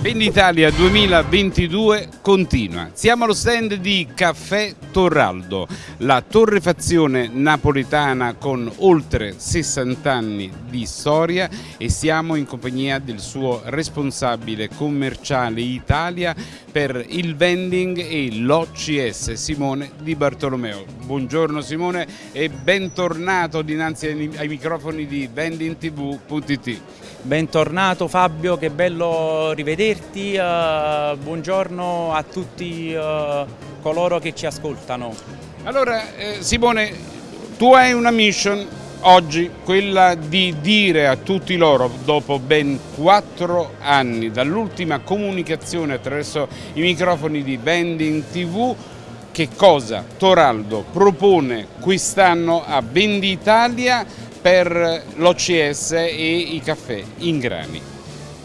Venditalia 2022 continua. Siamo allo stand di Caffè Torraldo, la torrefazione napoletana con oltre 60 anni di storia e siamo in compagnia del suo responsabile commerciale Italia per il vending e l'OCS Simone Di Bartolomeo. Buongiorno Simone e bentornato dinanzi ai microfoni di vendingtv.it. Bentornato Fabio, che bello rivederti, uh, buongiorno a tutti uh, coloro che ci ascoltano. Allora eh, Simone, tu hai una mission oggi, quella di dire a tutti loro, dopo ben quattro anni dall'ultima comunicazione attraverso i microfoni di Vending TV, che cosa Toraldo propone quest'anno a Venditalia per l'OCS e i caffè in grani.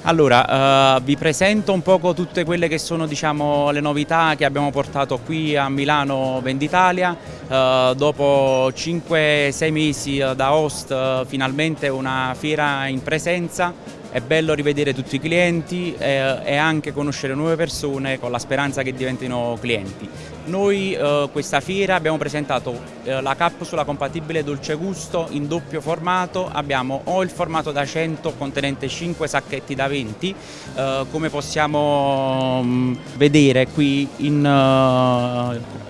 Allora, uh, vi presento un poco tutte quelle che sono diciamo, le novità che abbiamo portato qui a Milano Venditalia. Uh, dopo 5-6 mesi da host, uh, finalmente una fiera in presenza è bello rivedere tutti i clienti eh, e anche conoscere nuove persone con la speranza che diventino clienti. Noi eh, questa fiera abbiamo presentato eh, la capsula compatibile dolce gusto in doppio formato, abbiamo o il formato da 100 contenente 5 sacchetti da 20, eh, come possiamo mh, mm, vedere qui in eh,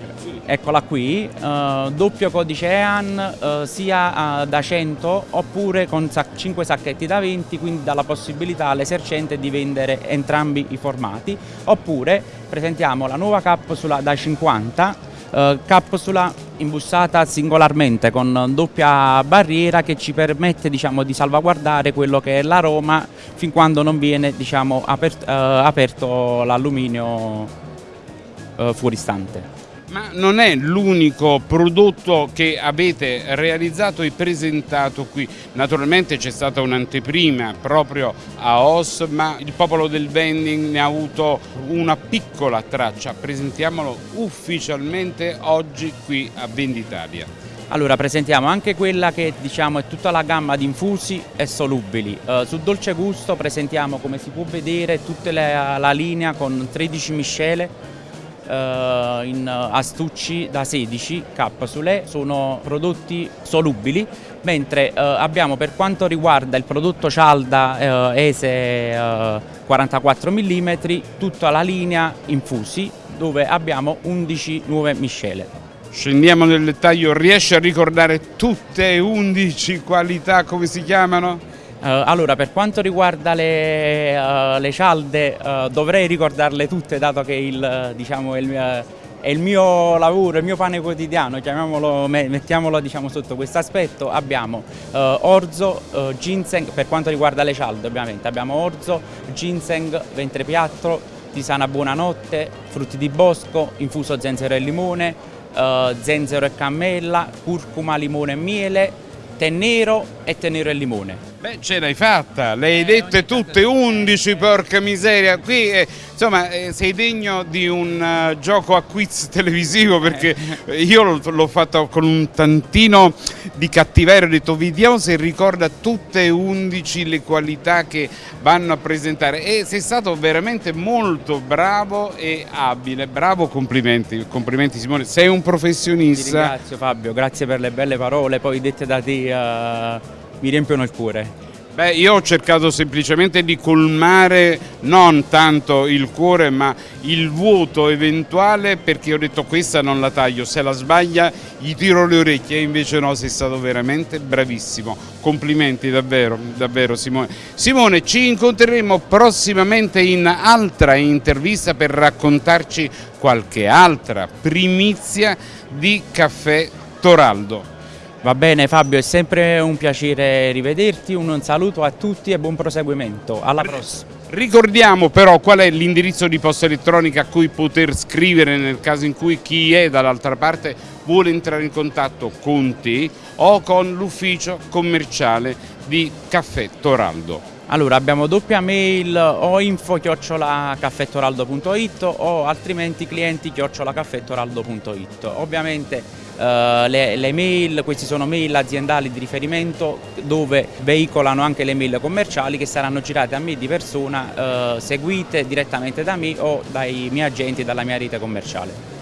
eccola qui, uh, doppio codice EAN uh, sia uh, da 100 oppure con sac 5 sacchetti da 20, quindi dà la possibilità all'esercente di vendere entrambi i formati, oppure presentiamo la nuova capsula da 50, capsula imbussata singolarmente con doppia barriera che ci permette diciamo, di salvaguardare quello che è l'aroma fin quando non viene diciamo, apert aperto l'alluminio fuoristante ma non è l'unico prodotto che avete realizzato e presentato qui. Naturalmente c'è stata un'anteprima proprio a OS, ma il popolo del vending ne ha avuto una piccola traccia. Presentiamolo ufficialmente oggi qui a Venditalia. Allora presentiamo anche quella che diciamo è tutta la gamma di infusi e solubili. Uh, su Dolce Gusto presentiamo come si può vedere tutta la, la linea con 13 miscele eh, in astucci da 16 capsule, sono prodotti solubili, mentre eh, abbiamo per quanto riguarda il prodotto cialda eh, ESE 44 mm tutta la linea infusi dove abbiamo 11 nuove miscele. Scendiamo nel dettaglio, riesci a ricordare tutte e 11 qualità come si chiamano? Uh, allora, per quanto riguarda le, uh, le cialde, uh, dovrei ricordarle tutte, dato che il, diciamo, il è, il, mio, lavoro, il mio pane quotidiano, mettiamolo diciamo, sotto questo aspetto. Abbiamo orzo, ginseng, per quanto riguarda le cialde ovviamente, abbiamo orzo, ginseng, ventre piatto, tisana buonanotte, frutti di bosco, infuso zenzero e limone, zenzero e cammella, curcuma, limone e miele, tè nero e tè nero e limone. Beh, ce l'hai fatta, le hai dette tutte, 11, porca miseria. Qui eh, insomma eh, sei degno di un uh, gioco a quiz televisivo perché io l'ho fatto con un tantino di cattiveria, ho detto vediamo se ricorda tutte e 11 le qualità che vanno a presentare. E sei stato veramente molto bravo e abile, bravo, complimenti, complimenti Simone, sei un professionista. Ti ringrazio Fabio, grazie per le belle parole, poi dette da te. Uh mi riempiono il cuore. Beh, io ho cercato semplicemente di colmare non tanto il cuore ma il vuoto eventuale perché ho detto questa non la taglio, se la sbaglia gli tiro le orecchie e invece no, sei stato veramente bravissimo. Complimenti davvero, davvero Simone. Simone, ci incontreremo prossimamente in altra intervista per raccontarci qualche altra primizia di Caffè Toraldo. Va bene Fabio, è sempre un piacere rivederti, un saluto a tutti e buon proseguimento. Alla prossima. Ricordiamo però qual è l'indirizzo di posta elettronica a cui poter scrivere nel caso in cui chi è dall'altra parte vuole entrare in contatto con te o con l'ufficio commerciale di Caffè Toraldo. Allora abbiamo doppia mail o info chiocciolacaffettoraldo.it o altrimenti clienti chiocciolacaffettoraldo.it. Ovviamente uh, le, le, mail, queste sono mail aziendali di riferimento dove veicolano anche le mail commerciali che saranno girate a me di persona, uh, seguite direttamente da me o dai miei agenti e dalla mia rete commerciale.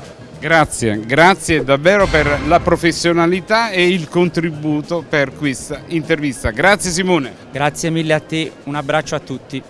Grazie, grazie davvero per la professionalità e il contributo per questa intervista. Grazie Simone. Grazie mille a te, un abbraccio a tutti.